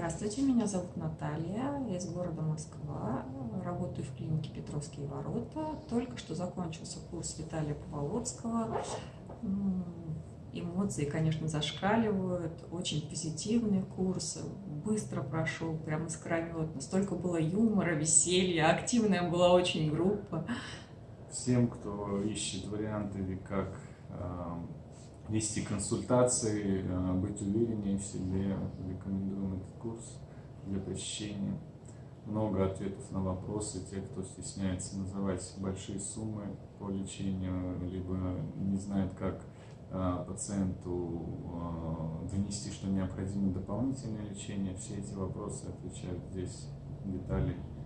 Здравствуйте, меня зовут Наталья, я из города Москва, работаю в клинике Петровские ворота. Только что закончился курс Виталия Поволоцкого. Эмоции, конечно, зашкаливают, очень позитивный курс, быстро прошел, прям искрометно. Столько было юмора, веселья, активная была очень группа. Всем, кто ищет варианты, как вести консультации, э, быть увереннее в себе. Рекомендуем этот для посещения. Много ответов на вопросы. Те, кто стесняется называть большие суммы по лечению, либо не знает, как э, пациенту э, донести, что необходимо дополнительное лечение, все эти вопросы отвечают здесь детали подробно.